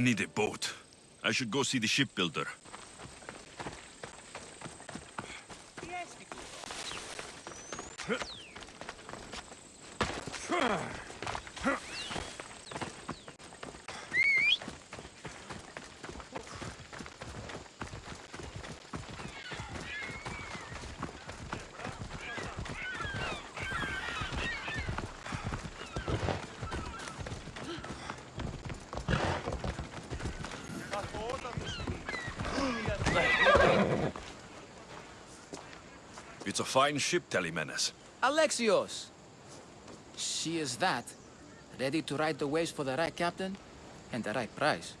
I need a boat. I should go see the shipbuilder. It's fine ship, Telemenes. Alexios! She is that. Ready to ride the waves for the right captain and the right price.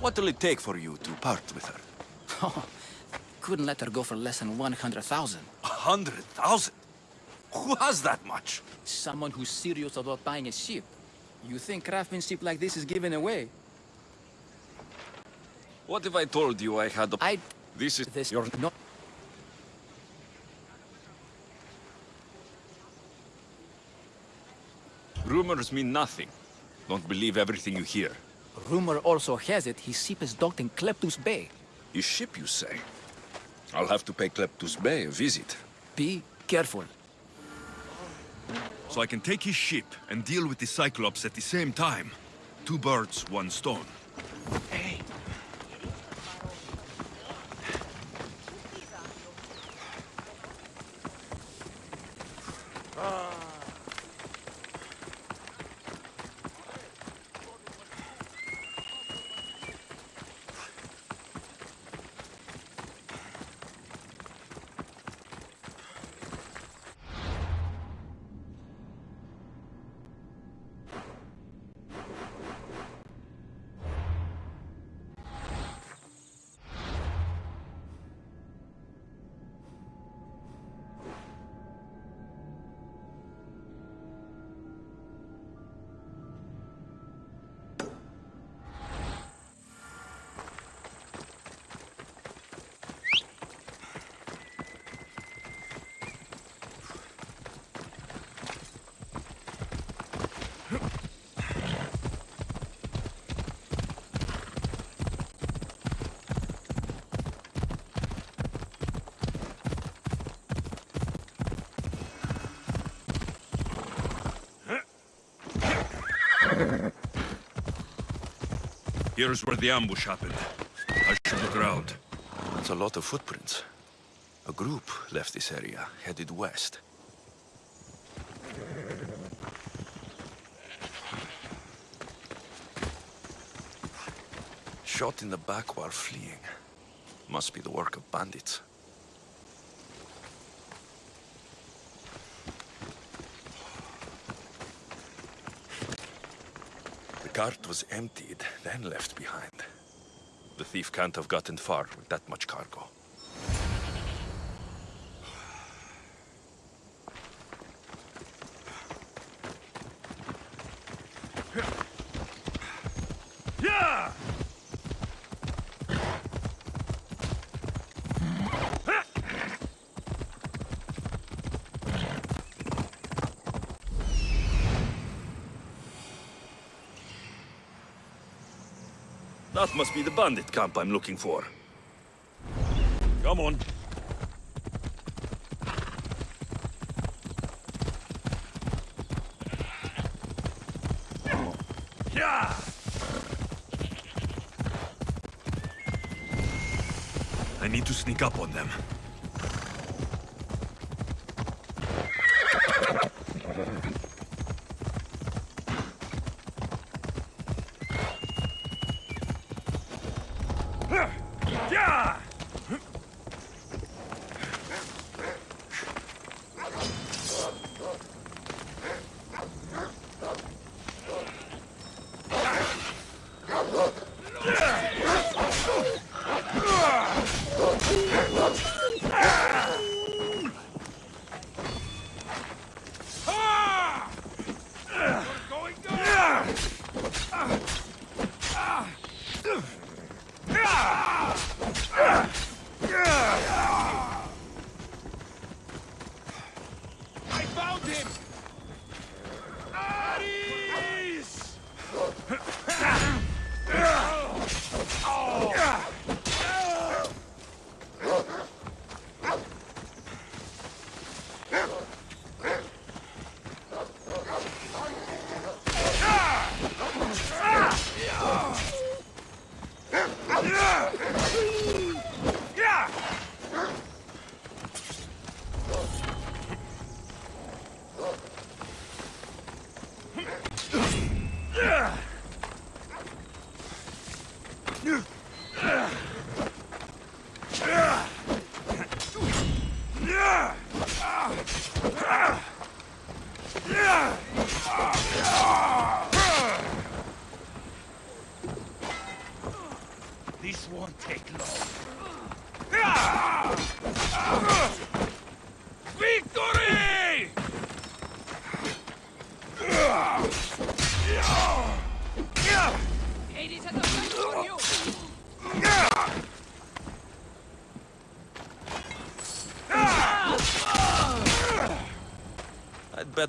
What will it take for you to part with her? Oh, couldn't let her go for less than 100,000. 100,000? Who has that much? Someone who's serious about buying a ship. You think craftsmanship like this is given away? What if I told you I had a... I... This is This... your... No... Rumors mean nothing. Don't believe everything you hear. Rumor also has it his ship is docked in Kleptus Bay. His ship, you say? I'll have to pay Kleptus Bay a visit. Be careful. So I can take his ship and deal with the Cyclops at the same time. Two birds, one stone. Here's where the ambush happened. I should look around. That's a lot of footprints. A group left this area, headed west. Shot in the back while fleeing. Must be the work of bandits. Cart was emptied, then left behind. The thief can't have gotten far with that much cargo. That must be the bandit camp I'm looking for. Come on. Yeah! I need to sneak up on them.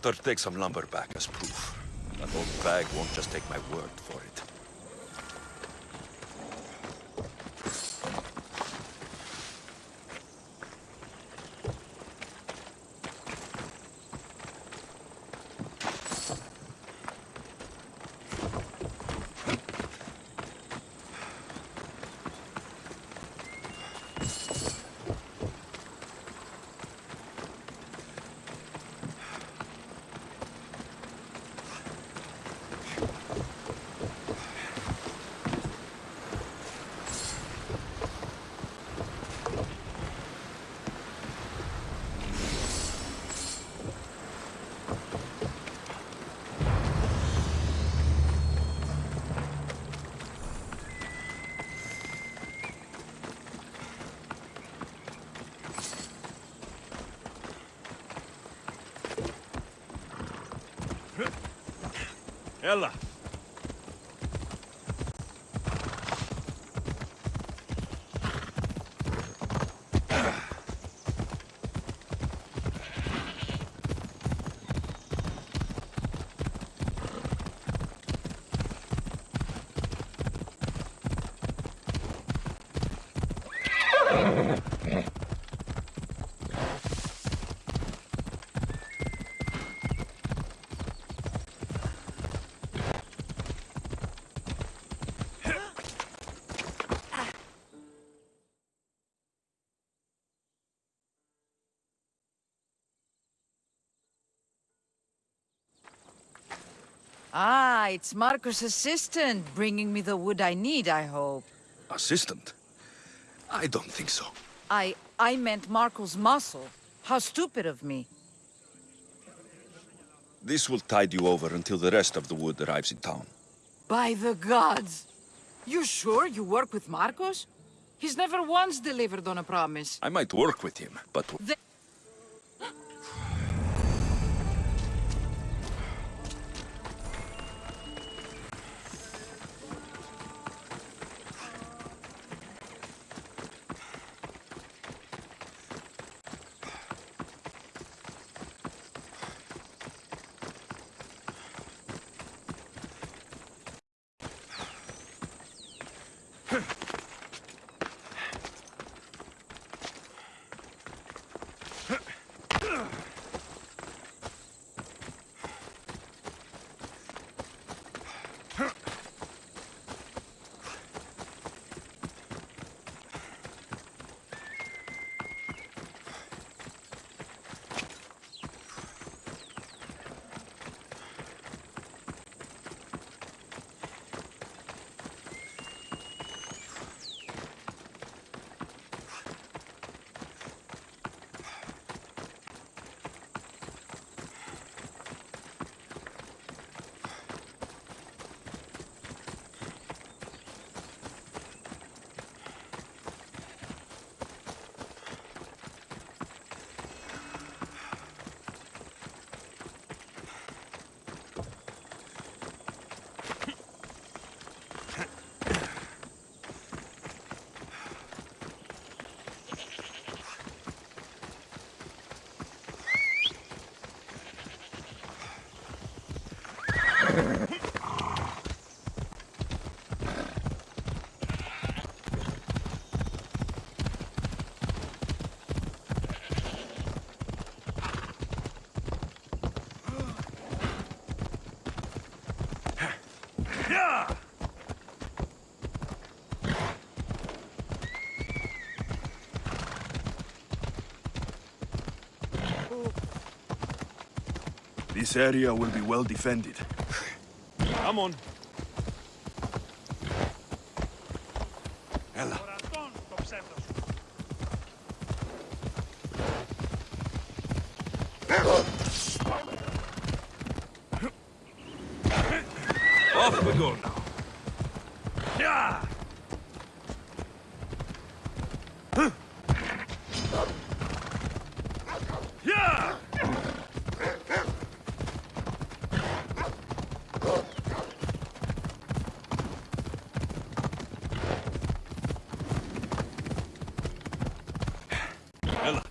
better take some lumber back as proof. That old bag won't just take my word for it. Ella! Ah, it's Marco's assistant bringing me the wood I need, I hope. Assistant? I don't think so. I... I meant Marco's muscle. How stupid of me. This will tide you over until the rest of the wood arrives in town. By the gods! You sure you work with Markos? He's never once delivered on a promise. I might work with him, but The This area will be well defended. Come on. Ella, Off we go now. Yeah! Yeah! Ella.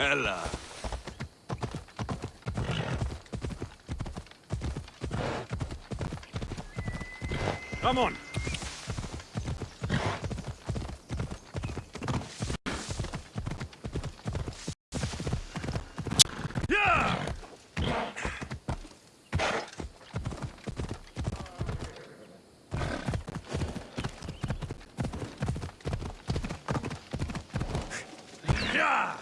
Ella. Come on. Yeah! Yeah!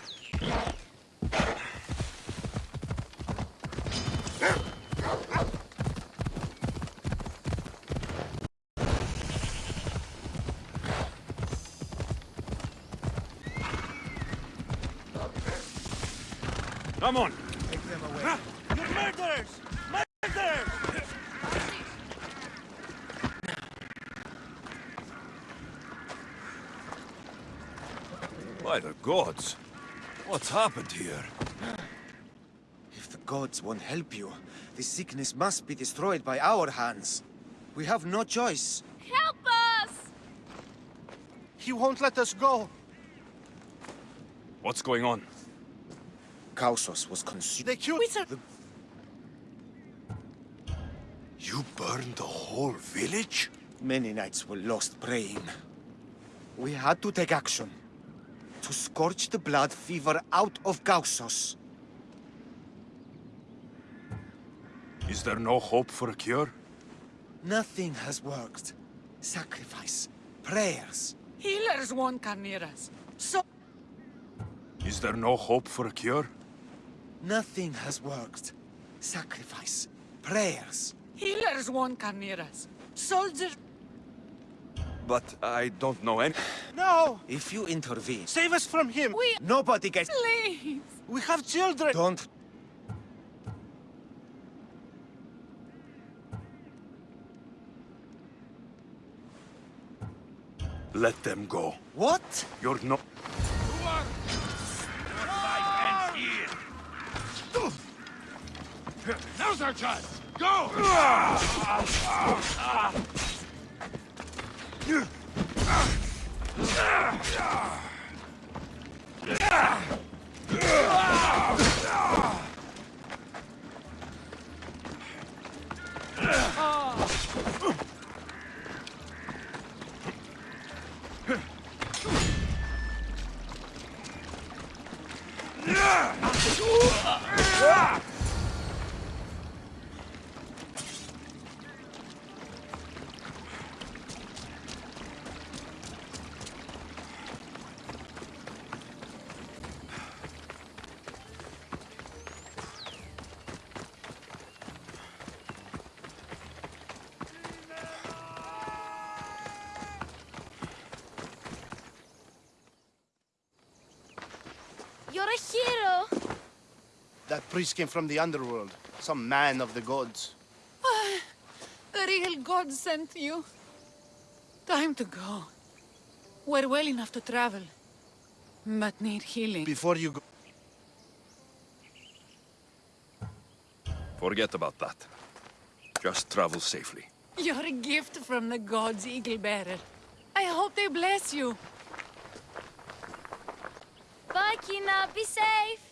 Come on. You're murderers! Murderers! By the gods. What's happened here? If the gods won't help you, this sickness must be destroyed by our hands. We have no choice. Help us! He won't let us go. What's going on? Kausos was consumed. They killed The- You burned the whole village? Many nights were lost praying. We had to take action. To scorch the blood fever out of Kausos. Is there no hope for a cure? Nothing has worked. Sacrifice. Prayers. Healers won't come near us. So Is there no hope for a cure? Nothing has worked. Sacrifice. Prayers. healers won't come near us. Soldiers But I don't know any... No! If you intervene, Save us from him! We nobody gets... please. We have children! Don't... Let them go. What? You're not... Now's our chance! Go! priest came from the underworld. Some man of the gods. The real God sent you. Time to go. We're well enough to travel, but need healing. Before you go... Forget about that. Just travel safely. You're a gift from the gods, Eagle Bearer. I hope they bless you. Bye, Kina. Be safe!